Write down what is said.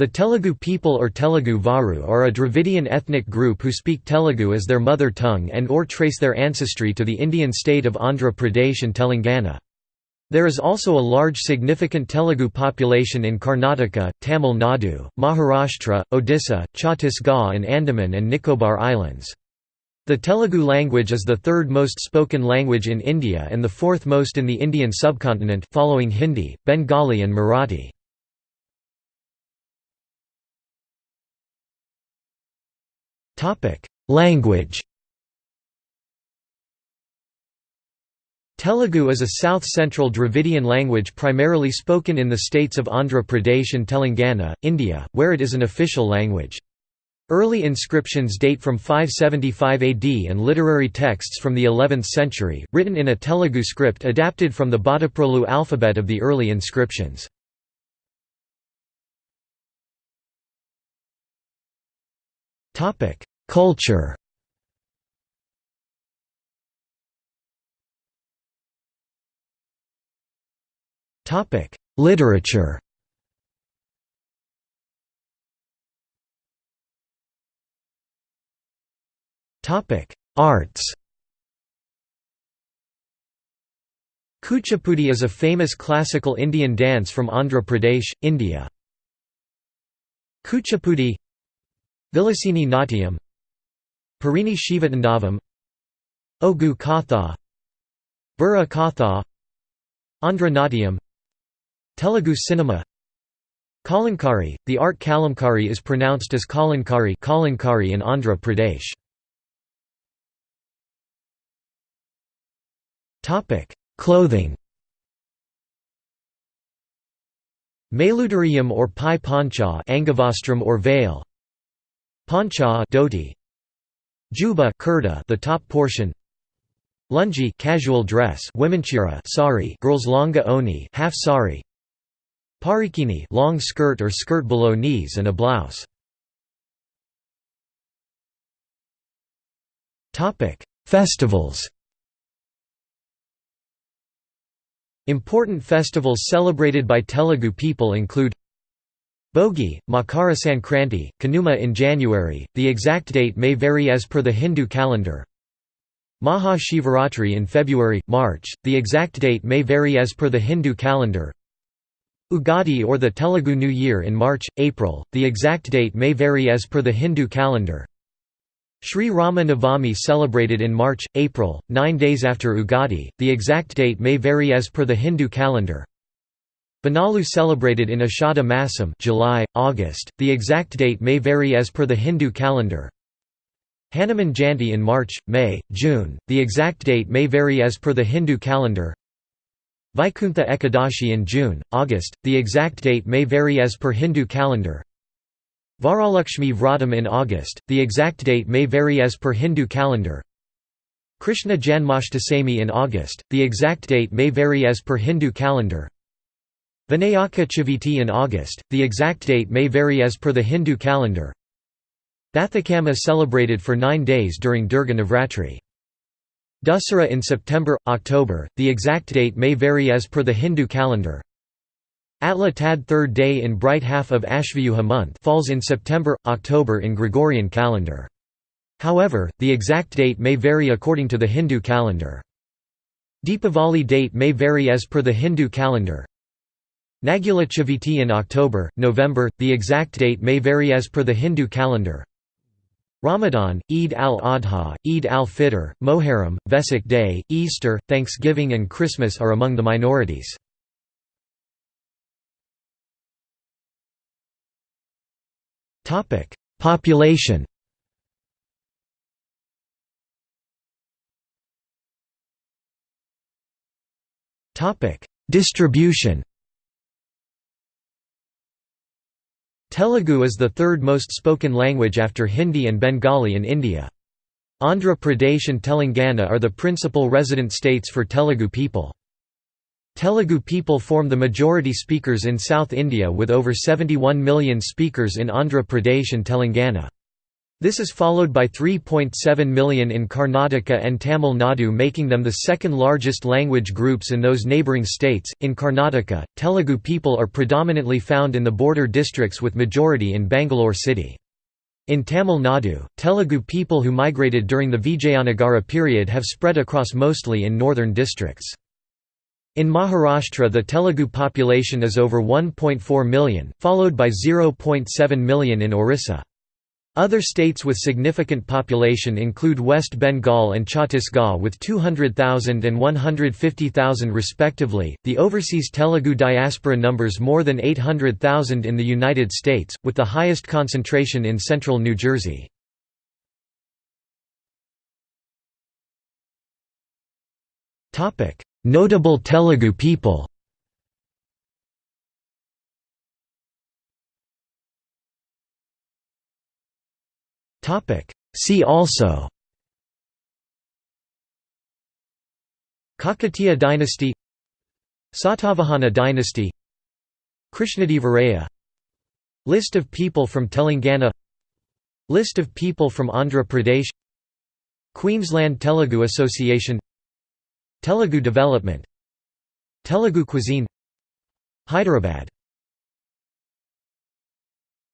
The Telugu people or Telugu Varu are a Dravidian ethnic group who speak Telugu as their mother tongue and or trace their ancestry to the Indian state of Andhra Pradesh and Telangana. There is also a large significant Telugu population in Karnataka, Tamil Nadu, Maharashtra, Odisha, Chhattisgarh and Andaman and Nicobar Islands. The Telugu language is the third most spoken language in India and the fourth most in the Indian subcontinent following Hindi, Bengali and Marathi. Language Telugu is a south-central Dravidian language primarily spoken in the states of Andhra Pradesh and Telangana, India, where it is an official language. Early inscriptions date from 575 AD and literary texts from the 11th century, written in a Telugu script adapted from the Bhattaprolu alphabet of the early inscriptions. Culture. Literature. Arts. Kuchipudi is a famous classical Indian dance from Andhra Pradesh, India. Kuchipudi Vilasini Natyam Perini Shivatandavam Ogu Katha Burra Katha Andhra Natyam Telugu cinema Kalankari, the art Kalamkari is pronounced as Kalankari Kalankari in Andhra Pradesh. Clothing. Mailudarium or Pai Pancha Angavastram or veil Pancha dhoti Juba kurta the top portion. Lungi casual dress. Womenchira sari. Girls longa oni half sari. Parikini long skirt or skirt below knees and a blouse. Topic Festivals. Important festivals celebrated by Telugu people include Bhogi, Makara Sankranti, Kanuma in January, the exact date may vary as per the Hindu calendar. Maha Shivaratri in February, March, the exact date may vary as per the Hindu calendar. Ugadi or the Telugu New Year in March, April, the exact date may vary as per the Hindu calendar. Sri Rama Navami celebrated in March, April, nine days after Ugadi, the exact date may vary as per the Hindu calendar. Bonalu celebrated in Ashada Masam July, August, the exact date may vary as per the Hindu calendar. Hanuman Jayanti in March, May, June, the exact date may vary as per the Hindu calendar. Vaikuntha Ekadashi in June, August, the exact date may vary as per Hindu calendar. Varalakshmi Vratam in August, the exact date may vary as per Hindu calendar. Krishna Janmashtami in August, the exact date may vary as per Hindu calendar. Vinayaka Chaviti in August, the exact date may vary as per the Hindu calendar. Bathukamma celebrated for nine days during Durga Navratri. Dussehra in September, October, the exact date may vary as per the Hindu calendar. Atla Tad third day in bright half of Ashvayuja month falls in September, October in Gregorian calendar. However, the exact date may vary according to the Hindu calendar. Deepavali date may vary as per the Hindu calendar. Nagula Chaviti in October, November, the exact date may vary as per the Hindu calendar. Ramadan, Eid al-Adha, Eid al-Fitr, Moharram, Vesak Day, Easter, Thanksgiving and Christmas are among the minorities. Population Distribution Telugu is the third most spoken language after Hindi and Bengali in India. Andhra Pradesh and Telangana are the principal resident states for Telugu people. Telugu people form the majority speakers in South India with over 71 million speakers in Andhra Pradesh and Telangana. This is followed by 3.7 million in Karnataka and Tamil Nadu, making them the second largest language groups in those neighbouring states. In Karnataka, Telugu people are predominantly found in the border districts with majority in Bangalore city. In Tamil Nadu, Telugu people who migrated during the Vijayanagara period have spread across mostly in northern districts. In Maharashtra the Telugu population is over 1.4 million, followed by 0.7 million in Orissa. Other states with significant population include West Bengal and Chhattisgarh with 200,000 and 150,000 respectively. The overseas Telugu diaspora numbers more than 800,000 in the United States, with the highest concentration in central New Jersey. Notable Telugu people. See also. Kakatiya dynasty. Satavahana dynasty. Krishnadevaraya List of people from Telangana. List of people from Andhra Pradesh. Queensland Telugu Association. Telugu Development. Telugu cuisine. Hyderabad